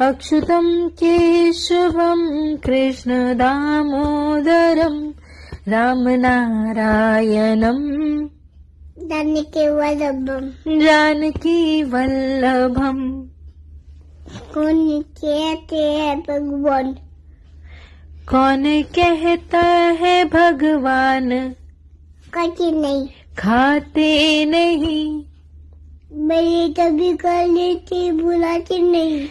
अच्युतं केशवं कृष्णदामोदरं रामनारायणम् जानकी वल्लभम जानकी वल्लभम कौन कहते हैं भगवान? कौन कहता है भगवान? कभी नहीं। खाते नहीं। मेरी कभी कर लेते बुलाते नहीं।